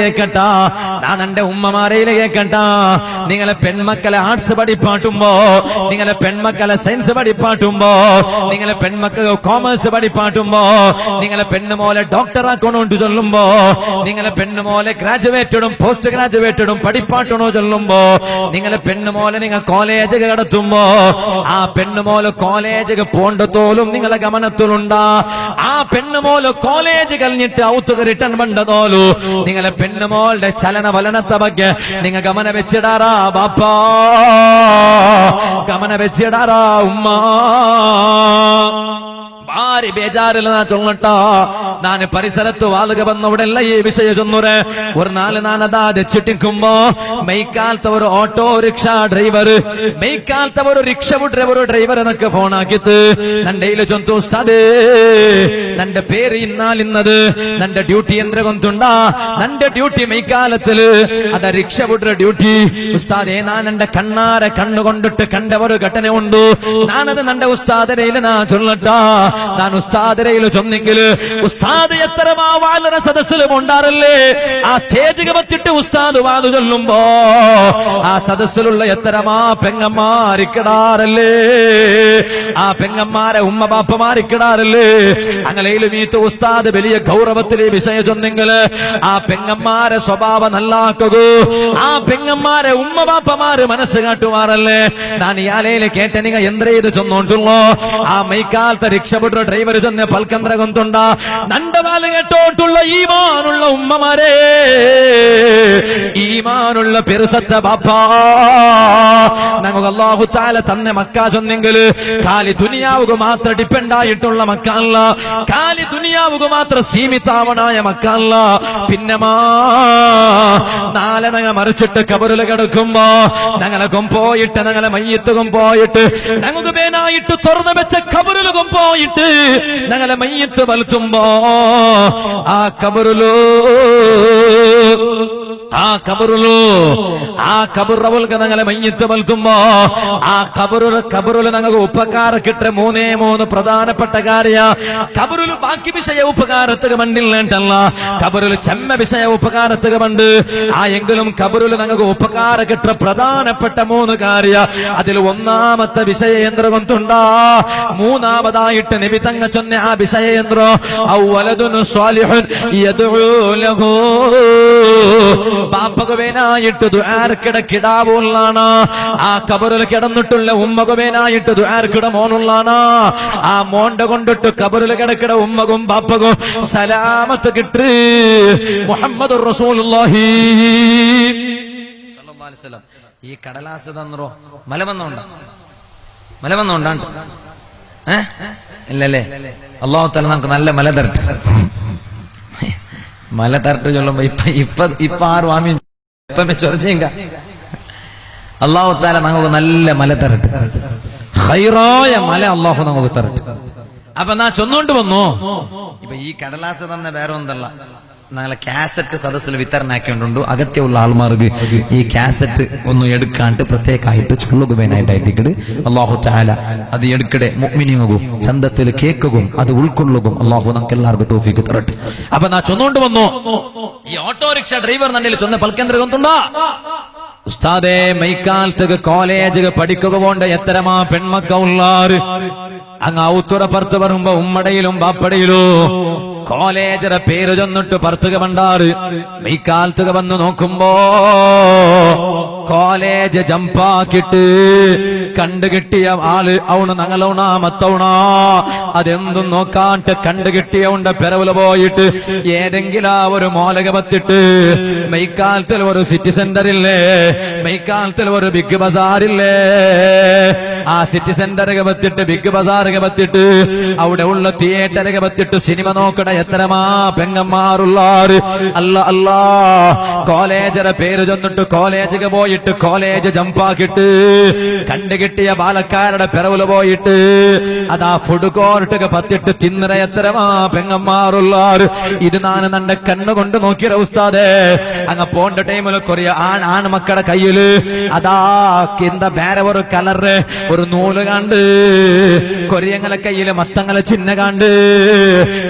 കേക്കട്ട. ഞാൻ എന്റെ ഉമ്മമാരയിലെ കേക്കട്ട. നിങ്ങളെ പെൺമക്കളെ ആർട്സ് പഠിപ്പാട്ടുമ്പോ നിങ്ങളെ പെൺമക്കളെ സയൻസ് പഠിപ്പാട്ടുമ്പോ നിങ്ങളെ പെൺമക്കളെ കോമേഴ്സ് പഠിപ്പാട്ടുമ്പോ നിങ്ങളെ പെണ്ണുമോലെ ഡോക്ടർ ആക്കണോണ്ട് ചൊല്ലുമ്പോ നിങ്ങളെ പെണ്ണുമോലെ ഗ്രാജുവേറ്റഡും പോസ്റ്റ് ഗ്രാജുവേറ്റഡും പഠിപ്പാട്ടണോ ചൊല്ലുമ്പോ നിങ്ങളെ പെണ്ണുമോലെ നിങ്ങൾ കോളേജ് കടത്തുമ്പോ ആ പെണ്ണുമോലെ കോളേജ് പോണ്ടതോലും നിങ്ങളെ ഗമനത്തിലുണ്ടാ. ആ പെണ്ണുമോൽ കോളേജ് കഴിഞ്ഞിട്ട് ഔത്തുക റിട്ടേൺ പണ്ടതോലു നിങ്ങളെ പെണ്ണുമോളുടെ ചലന വലനത്തെ ಬಗ್ಗೆ നിങ്ങൾ ഗമന വെച്ചിടാറാ ബാപ്പാ ഗമന വെച്ചിടാറാ ഉമ്മ ആര് ബേജാറില്ല ചൊങ്ങട്ടോ. ഞാൻ പരിസരത്ത് വാളുക വന്നവിടെല്ല ഈ വിഷയ ചൊന്നുര്? ഒരു നാല് നാനതാ രക്ഷിട്ടിക്കുമ്പോ മെയ്ക്കാലത്തെ ഒരു ഓട്ടോറിക്ഷ ഡ്രൈവർ മെയ്ക്കാലത്തെ ഒരു റിക്ഷ ഡ്രൈവർ ഡ്രൈവർ എന്നൊക്കെ ഫോണാക്കിത്ത് നന്റെയിൽ ചൊന്തു ഉസ്താദേ നന്റെ പേര് ഇന്നാലിന്നത് നന്റെ ഡ്യൂട്ടി എന്ത്ര കൊന്തുണ്ടാ നന്റെ ഡ്യൂട്ടി മെയ്ക്കാലത്തിൽ അത റിക്ഷ വിടുന്ന ഡ്യൂട്ടി ഉസ്താദേ ഞാൻ എന്റെ കണ്ണാരെ കണ്ണുകൊണ്ടിട്ട് കണ്ട ഒരു ഘടന ഉണ്ട് ഞാനത് നന്റെ ഉസ്താദനയിൽ നാ ചൊല്ലട്ടാ ನಾನು ഉസ്താദരയിൽ ചൊന്നെങ്കിൽ ഉസ്താദ് എത്ര വാലന സദസ്സിലും ഉണ്ടാറല്ലേ? ആ സ്റ്റേജിൽ വത്തിട്ട് ഉസ്താദ് വാതു ചൊല്ലുമ്പോ ആ സദസ്സിലുള്ള എത്രമാ പെങ്ങന്മാരിക്കിടാറല്ലേ ആ പെങ്ങന്മാരെ ഉമ്മ ബാപ്പമാരിക്കിടാറല്ലേ അങ്ങനെയിലും മീത്ത് ഉസ്താദ് വലിയ ഗൗരവത്തിലെ വിഷയം ചൊന്നെങ്കിൽ ആ പെങ്ങന്മാരെ സ്വഭാവം നല്ലാക്കൂ. ആ പെങ്ങന്മാരെ ഉമ്മ ബാപ്പമാര് മനസ്സ് കാട്ടുമാറല്ലേ? ഞാൻ ഈ കേട്ട നിങ്ങ എന്തേ ചൊന്നോണ്ടുള്ളോ? ആ മൈക്കാലത്തെ രക്ഷപ്പെട്ട ഡ്രൈവർ ചെന്ന് പൽക്കന്ത്ര കൊന്തുണ്ട നന്റെ വാൽ കേട്ടോട്ടുള്ള ഈമാനുള്ള ഉമ്മമാരെ. ഈമാനുള്ള പെരുസത്തെ ബാപ്പാ. ഞങ്ങൾ അള്ളാഹു താല തന്നെ മക്ക ചെന്നെങ്കിൽ കാലി ദുനിയാവുക മാത്രം ഡിപ്പെൻഡായിട്ടുള്ള മക്കല്ല കാലി ദുനിയാവുക മാത്രം സീമിതാവണായ മക്കല്ല പിന്നമാ നാളെ ഞങ്ങൾ മറിച്ചിട്ട് കബറിൽ കിടക്കുമ്പോ ഞങ്ങളെ കൊമ്പോയിട്ട് ഞങ്ങളെ മയ്യത്ത് പോയിട്ട് ഞങ്ങൾക്ക് പേനായിട്ട് തുറന്നു വെച്ച കബറിലും പോയിട്ട് ഞങ്ങളെ മയ്യത്ത് വലുത്തുമ്പോ ആ കബറിലോ ആ കബറുള്ളൂ ആ കബുറവൽക്ക് ഞങ്ങളെ മഞ്ഞിത്ത് വൽക്കുമ്പോ ആ കബറു കബറുൽ ഞങ്ങൾക്ക് ഉപകാര കിട്ട മൂന്നേ മൂന്ന് പ്രധാനപ്പെട്ട കാര്യ. കബറുൽ ബാക്കി വിഷയ ഉപകാരത്തുക മണ്ടില്ലേണ്ടല്ല കബറുൽ ചെമ്മ വിഷയ ഉപകാരത്തുക മണ്ട് ആ എങ്കിലും കബറുൽ ഞങ്ങൾക്ക് ഉപകാര കിട്ട പ്രധാനപ്പെട്ട മൂന്ന് കാര്യ. അതിൽ ഒന്നാമത്തെ വിഷയയന്ത്രകൊണ്ടുണ്ടാ മൂന്നാമതായിട്ട് നബി തങ്ങ ചൊന്ന ആ വിഷയയന്ത്രം ഔവലതുന് സ്വാലിഹുൻ യദുഉ ലഹു. ബാപ്പകുവേനായിട്ട് ദുആർക്കിട കിടാവുള്ളാണ് ആ കബറിൽ കിടന്നിട്ടുള്ള ഉമ്മകുവേനായിട്ട് ദുആർക്കിട മോനുള്ളാണ് ആ മോണ്ട കൊണ്ടിട്ട് കബറിൽ കിടക്കിട ഉമ്മകും ബാപ്പകും സലാമത്ത് കിട്ട്. മുഹമ്മദ് റസൂലുള്ളാഹി. ഈ കടലാസ് തന്നോ മല വന്നോണ്ട മല വന്നോണ്ടാണ്ട് ഏ? ഇല്ലല്ലേ? അള്ളാഹു തല നമുക്ക് നല്ല മല തരട്ടെ. മല തരട്ട് ചൊല്ലുമ്പോ ഇപ്പൊ ഇപ്പൊ ഇപ്പൊ ആറ് വാമിയും ചൊറഞ്ഞേങ്ക. അള്ളാഹു താല നമുക്ക് നല്ല മല തരട്ട്. ഹൈറായ മല അള്ളാഹു നമുക്ക് തരട്ട്. അപ്പൊ നാ ചൊന്നുകൊണ്ട് വന്നു? ഇപ്പൊ ഈ കടലാസ് തന്നെ വേറെ ഒന്നല്ല. ഞങ്ങളെ കാസറ്റ് സദസ്സിൽ വിതരണാക്കിയോണ്ടുണ്ട് അകത്യമുള്ള ആൾമാർക്ക് ഈ കാസറ്റ് ഒന്ന് എടുക്കാണ്ട് പ്രത്യേകമായിട്ട് ചൊല്ലുകവേനായിട്ടായിട്ട് അള്ളാഹു ചാല അത് എടുക്കടെ മുഗ്മിനിയും ചന്തത്തിൽ കേൾക്കുകയും അത് ഉൾക്കൊള്ളുകയും അള്ളാഹു നമുക്ക് എല്ലാവർക്കും തോഫിക്ക് തരട്ടെ. അപ്പൊ നാ ചൊന്നുകൊണ്ട് വന്നു? ഈ ഓട്ടോറിക്ഷ ഡ്രൈവർ നല്ല ചൊന്ന പൽക്കേന്ദ്ര ഉസ്താദേ മൈക്കാലത്ത് കോളേജ് പഠിക്കുക പോണ്ട എത്തരമാ പെൺമക്ക ഉള്ളാറ് അങ്ങ് ഔത്തുറ പുറത്ത് വരുമ്പോ ഉമ്മടയിലും ബാപ്പടയിലോ കോളേജിലെ പേര് ചൊന്നിട്ട് പറത്തുക പണ്ടാറ് മെയ്ക്കാലത്തുക വന്നു നോക്കുമ്പോ കോളേജ് ജംപാക്കിട്ട് കണ്ടുകിട്ടിയ ആൾ അവണ് ഞങ്ങളൗണ മത്തവണ അതെന്തും നോക്കാണ്ട് കണ്ടു കിട്ടിയവുണ്ട് പെരവിൽ പോയിട്ട് ഏതെങ്കിലും ഒരു മോലക പത്തിട്ട് മെയ്ക്കാലത്തിൽ ഒരു സിറ്റി സെന്ററില്ലേ മെയ്ക്കാലത്തിൽ ഒരു ബിഗ് ബസാറില്ലേ ആ സിറ്റി സെന്റർ പത്തിട്ട് ബിഗ് ബസാറൊക്കെ പത്തിട്ട് അവിടെ ഉള്ള തിയേറ്റർ പത്തിട്ട് സിനിമ നോക്കണ എത്രമാ പെങ്ങന്മാരുള്ളാറ് അല്ല അല്ല. കോളേജറെ പേര് ചെന്നിട്ട് കോളേജിൽ പോയിട്ട് പോയിട്ട് കോളേജ് ജമ്പാക്കിട്ട് കണ്ടുകിട്ടിയ ബാലക്കാരുടെ പിറവിൽ പോയിട്ട് അതാ ഫുഡ് കോർട്ടൊക്കെ പത്തിട്ട് തിന്നറ എത്രമാ പെങ്ങന്മാറുള്ളാർ ഇത് നാണ് നന്റെ കണ്ണുകൊണ്ട് നോക്കിയ ഉസ്താദേ. അങ്ങ് പോണ്ട ടൈമിൽ കൊറിയ ആൺ ആൺമക്കളുടെ കയ്യിൽ അതാ എന്താ വേറെ ഒരു കലറ് ഒരു നൂൽ കണ്ട്. കൊറിയങ്ങളെ കയ്യിൽ മത്തങ്ങളെ ചിഹ്ന കണ്ട്.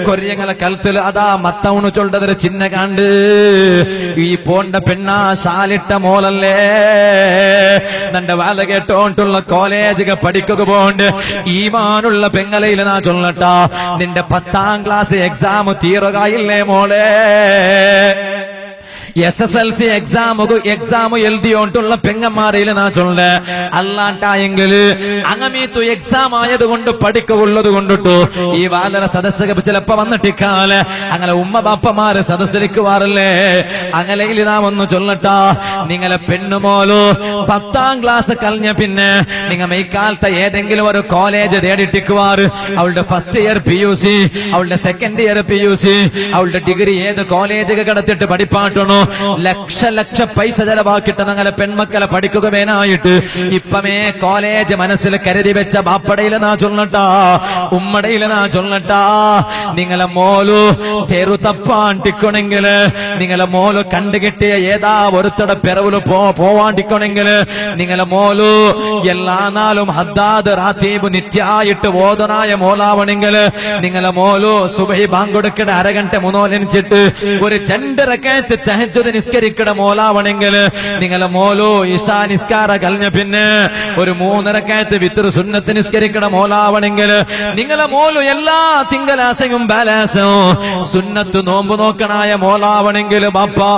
കൊറിയങ്ങളെ കലത്തിൽ അതാ മത്തവണ് ചൊല്ലതൊരു ചിഹ്ന കണ്ട്. ഈ പോണ്ട പെണ്ണാ ശാലിട്ട മോളല്ലേ. നന്റെ വാല കേട്ടോണ്ടുള്ള കോളേജ് പഠിക്കുക പോണ്ട്. ഈമാനുള്ള പെങ്ങലയിൽ നാ ചൊല്ലട്ട. നിന്റെ പത്താം ക്ലാസ് എക്സാം തീരുകയില്ലേ മോളെ? S S L C exam exam എഴുതിയോണ്ടുള്ള പെങ്ങന്മാരെയും നാ ചൊല്ല? അല്ലാണ്ടായെങ്കിൽ അങ്ങമീത്തു എക്സാം ആയതുകൊണ്ട് പഠിക്കുള്ളത് കൊണ്ടിട്ടു. ഈ വാതര സദസ്സക ചിലപ്പോ വന്നിട്ടിക്കാൽ. അങ്ങനെ ഉമ്മ ബാപ്പമാര് സദസ്സിലിക്കുവാറല്ലേ? അങ്ങനെ നാം ഒന്ന് ചൊല്ലട്ടാ. നിങ്ങളെ പെണ്ണുമോലോ പത്താം ക്ലാസ് കഴിഞ്ഞ പിന്നെ നിങ്ങൾ ഇക്കാലത്തെ ഏതെങ്കിലും ഒരു കോളേജ് തേടിട്ടിക്കുവാറ് അവളുടെ first year P U C അവളുടെ second year P U C അവളുടെ ഡിഗ്രി ഏത് കോളേജ് കിടത്തിട്ട് പഠിപ്പാട്ടണോ? ലക്ഷ ലക്ഷ പൈസ ചെലവാക്കിട്ട് ഞങ്ങളെ പെൺമക്കളെ പഠിക്കുക വേനായിട്ട്. ഇപ്പമേ കോളേജ് മനസ്സിൽ കരുതി വെച്ച ബാപ്പടയിലെന്നാ ചൊല്ലട്ടാ ഉമ്മടയിലെന്നാ ചൊല്ലട്ടാ. നിങ്ങളെ മോലു തെരു തപ്പാണ്ടിക്കണെങ്കിൽ നിങ്ങളെ മോലു കണ്ടുകിട്ടിയ ഏതാ ഒരുത്തടെ പിറവിൽ പോവാണ്ടിക്കണെങ്കിൽ നിങ്ങളെ മോലു എല്ലാ നാളും ഹദ്ദാദ് റാത്തീബ് നിത്യായിട്ട് ഓതനായ മോലാവണെങ്കിൽ നിങ്ങളെ മോലു സുബഹി ബാങ്കൊടുക്കട അരകണ്ട മുന്നോലനിച്ചിട്ട് ഒരു ചണ്ടരക്കയത്ത് തഹജ്ജുദ് നിസ്കരിക്കട മോലാവണെങ്കിൽ നിങ്ങളെ മോലോ ഇഷാ നിസ്കാര കഴിഞ്ഞ പിന്നെ ഒരു മൂന്നരക്കയത്ത് വിത്തർ സുന്നത്ത് നിസ്കരിക്കട മോലാവണെങ്കിൽ നിങ്ങളെ മോലോ എല്ലാ തിങ്കളാശയും ബാലാസവും സുന്നത്ത് നോമ്പ് നോക്കണായ മോലാവണെങ്കിൽ ബാപ്പാ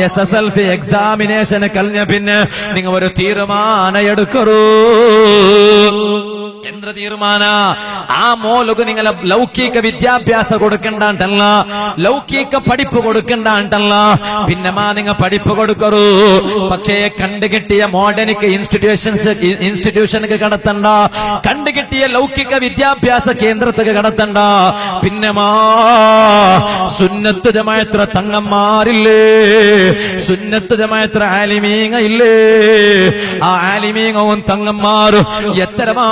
S S L C examination കഴിഞ്ഞ പിന്നെ നിങ്ങൾ ഒരു തീരുമാനം എടുക്കറൂ എന്ത് തീരുമാന. ആ മോലുക്ക് നിങ്ങളെ ലൗകിക വിദ്യാഭ്യാസം കൊടുക്കണ്ടാണ്ടല്ല. ലൗകിക പഠിപ്പ് കൊടുക്കണ്ടാണ്ടല്ല. പിന്നെ മാ നിങ്ങൾ പഠിപ്പ് കൊടുക്കറൂ. പക്ഷേ കണ്ടുകിട്ടിയ മോഡേണിക് ഇൻസ്റ്റിറ്റ്യൂഷൻസ് ഇൻസ്റ്റിറ്റ്യൂഷനുക്ക് കടത്തണ്ട. കണ്ടുകിട്ടിയ ലൗകിക വിദ്യാഭ്യാസ കേന്ദ്രത്തേക്ക് കടത്തണ്ട. പിന്നെ മാ സുന്നത്ത് ജമായത്ര തങ്ങന്മാരില്ലേ? സുന്നത്ത് ജമായത്ര ആലിമീങ്ങ ഇല്ലേ ആ ആലിമീങ്ങവും തങ്ങന്മാരും എത്രമാ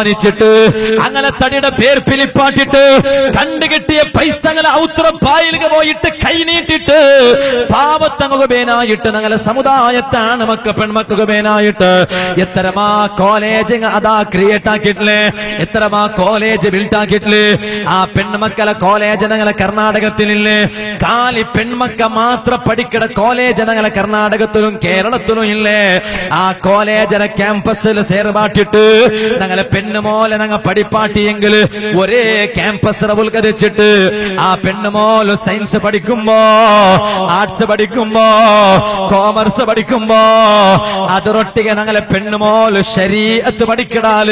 അധ്വാനിച്ചിട്ട് അങ്ങനെ തടിയുടെ പേർ പിലിപ്പാട്ടിട്ട് കണ്ടുകിട്ടിയ പൈസ്തങ്ങളെ ഔത്രം പായലുക പോയിട്ട് കൈനീട്ടിട്ട് പാവത്തങ്ങുക പേനായിട്ട് ഞങ്ങളെ സമുദായത്താണ് മക്ക പേനായിട്ട് എത്രമാ കോളേജ് അതാ ക്രിയേറ്റ് ആക്കിയിട്ടില്ലേ? എത്രമാ കോളേജ് ബിൽഡ് ആക്കിയിട്ടില്ലേ? ആ പെൺമക്കളെ കോളേജ് ഞങ്ങളെ കർണാടകത്തിലില്ലേ? കാലി പെൺമക്ക മാത്രം പഠിക്കണ കോളേജ് ഞങ്ങളെ കർണാടകത്തിലും കേരളത്തിലും ഇല്ലേ? ആ കോളേജിലെ ക്യാമ്പസിൽ സേർപാട്ടിട്ട് ഞങ്ങളെ പെണ്ണുമോലെ ഞങ്ങ പഠിപ്പാട്ടിയെങ്കിൽ ഒരേ ക്യാമ്പസ് ഉത്കരിച്ചിട്ട് ആ പെണ്ണുമോൽ സയൻസ് പഠിക്കുമ്പോ ആർട്സ് പഠിക്കുമ്പോ കോമേഴ്സ് പഠിക്കുമ്പോ അതിരൊട്ടിಗೆ ഞങ്ങളെ പെണ്ണുമോൽ ശരീരത്ത് പഠിക്കടാൽ.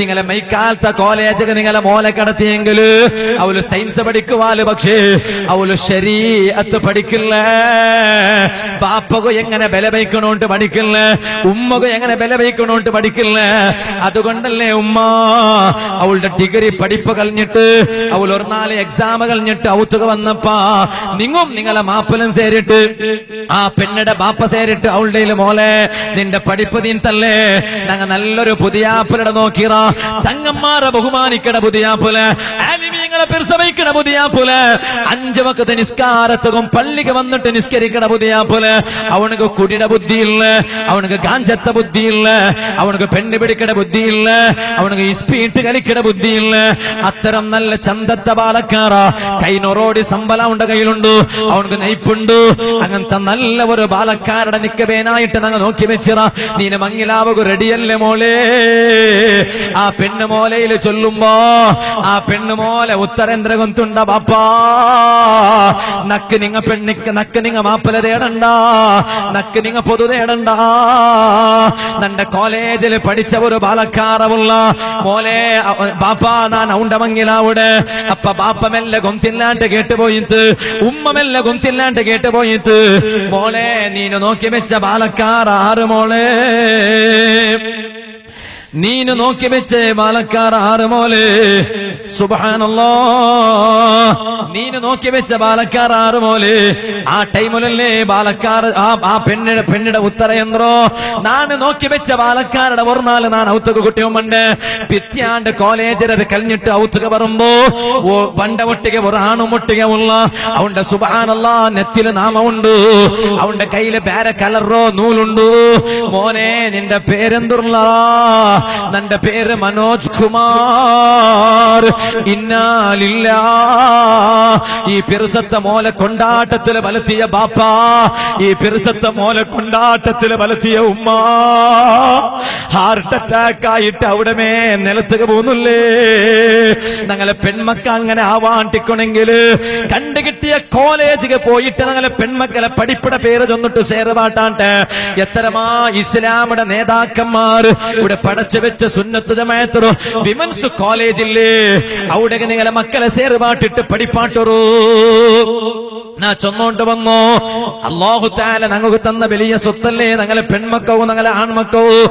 നിങ്ങളെ മൈക്കാലത്തെ കോളേജൊക്കെ നിങ്ങളെ മോലെ കടത്തിയെങ്കിൽ അവൾ സയൻസ് പഠിക്കുവാൽ പക്ഷേ അവൾ ശരീരത്ത് പഠിക്കില്ല. ബാപ്പക എങ്ങനെ ബല വയ്ക്കണോണ്ട് പഠിക്കില്ല. ഉമ്മക എങ്ങനെ ബല വയ്ക്കണോണ്ട് പഠിക്കില്ല അതുകൊണ്ടല്ലേ ഉമ്മ? അവളുടെ ഡിഗ്രി പഠിപ്പ് കഴിഞ്ഞിട്ട് അവൾ ഒരു നാല് എക്സാം കഴിഞ്ഞിട്ട് ഔത്തുക വന്നപ്പാ നിങ്ങും നിങ്ങളെ മാപ്പലും സേരിട്ട് ആ പെണ്ണിടെ ബാപ്പ സേരിട്ട് അവളുടെ മോലെ നിന്റെ പഠിപ്പ് നീന്തല്ലേ ഞങ്ങ നല്ലൊരു പുതിയാപ്പിലടെ നോക്കിറ തങ്ങന്മാരെ ബഹുമാനിക്കട പുതിയാപ്പുൽ ആലിമീങ്ങളെ പുതിയാ പോലെ. അഞ്ചു വക്കത്തെ നിസ്കാരത്തും പള്ളിക്ക് വന്നിട്ട് നിസ്കരിക്കണ പുതിയാപ്പുൽ അവനക്ക് കുടിയുടെ ബുദ്ധിയില്ല. അവനക്ക് ഗാഞ്ചത്ത ബുദ്ധിയില്ല. അവനക്ക് പെണ്ണ് ബുദ്ധി ബുദ്ധിയില്ല. അവനക്ക് ഇസ്പീട്ട് കളിക്കട ബുദ്ധിയില്ല. അത്തരം നല്ല ചന്തത്ത പാലക്കാറ കൈനൊറോടി സമ്പല ഉണ്ട് കയ്യിലുണ്ട്. അവനക്ക് നയിപ്പുണ്ട്. അങ്ങനത്തെ നല്ല ഒരു പാലക്കാരുടെ നിക്കവേനായിട്ട് ഞങ്ങൾ നോക്കി വെച്ചിറ നീന മങ്ങിലാവുക റെഡിയല്ലേ മോളെ? ആ പെണ്ണ് മോലയിൽ ചൊല്ലുമ്പോ ആ പെണ്ണ് മോലെ ഉത്തരേന്ദ്ര കൊന്തുണ്ട ബാപ്പാ. നക്ക് നിങ്ങ പെണ്ണിക്ക് നക്ക് നിങ്ങ മാപ്പല തേടണ്ട. നക്ക് നിങ്ങ പൊതു തേടണ്ട. നന്റെ കോളേജിൽ പഠിച്ച ഒരു ബാലക്കാറവുള്ള മോലെ ബാപ്പാ നാൻ ഔണ്ട മങ്ങിലാവുടെ അപ്പ ബാപ്പ മെല്ലെ ഗൊന്തില്ലാണ്ട് കേട്ടുപോയിട്ട് ഉമ്മ മെല്ലെ ഗൊന്തില്ലാണ്ട് കേട്ടുപോയിട്ട് മോളെ നീന നോക്കി വെച്ച ബാലക്കാർ ആറ് മോളെ. നീനു നോക്കി വെച്ച് ബാലക്കാർ ആറ് മോലെ. സുബാനല്ലോ നീനു നോക്കി വെച്ച ബാലക്കാർ ആറ് മോലെ. ആ ടൈമിലല്ലേ ബാലക്കാർ ആ പെണ്ണിടെ പെണ്ണിടെ ഉത്തരയന്ത്രോ. നാണ് നോക്കി വെച്ച ബാലക്കാരുടെ ഓർന്നാൽ നാൻ ഔത്തുക കുട്ടിയുമുണ്ട് പിത്യാണ്ട് കോളേജിലെ കഴിഞ്ഞിട്ട് ഔത്തുക പറമ്പോ. പണ്ട ഒട്ടിക ഒരാണും മുട്ടിക ഉള്ള. അവന്റെ സുബാനല്ല നെത്തിൽ നാമമുണ്ട് അവന്റെ കയ്യിൽ പേര കലറോ നൂലുണ്ട്. മോനെ നിന്റെ പേരെന്തുള്ള? നിന്റെ പേര് മനോജ് കുമാർ. ഇന്നാലില്ല. ഈ പെരുസത്തെ മോലെ കൊണ്ടാട്ടത്തിൽ വലത്തിയ ബാപ്പ. ഈ പെരുസത്തെ മോലെ കൊണ്ടാട്ടത്തിൽ വലത്തിയ ഉമ്മ. ഹാർട്ട് അറ്റാക്ക് ആയിട്ട് അവിടെ മേ നിലത്തുക പോകുന്നില്ലേ? ഞങ്ങളെ പെൺമക്ക അങ്ങനെ ആവാണ്ടിക്കണമെങ്കിൽ കണ്ടുകിട്ടിയ കോളേജിൽ പോയിട്ട് ഞങ്ങളെ പെൺമക്കളെ പഠിപ്പിട പേര് ചൊന്നിട്ട് സേറുപാട്ടാണ്ട് എത്രമാ ഇസ്ലാമുടെ നേതാക്കന്മാർ ഇവിടെ പടച്ചു വെച്ച സുന്നത്ത് ജമായത്തറോ വിമൻസ് കോളേജില്ലേ? അവിടെ നിങ്ങളെ മക്കളെ സേറുപാട്ടിട്ട് പഠിപ്പാട്ടൊറൂ ഞാൻ ചൊന്നോണ്ട് വന്നോ. അള്ളാഹു താല ഞങ്ങൾക്ക് തന്ന വലിയ സ്വത്തല്ലേ? ഞങ്ങളെ പെൺമക്കവും ഞങ്ങളെ ആൺമക്കവും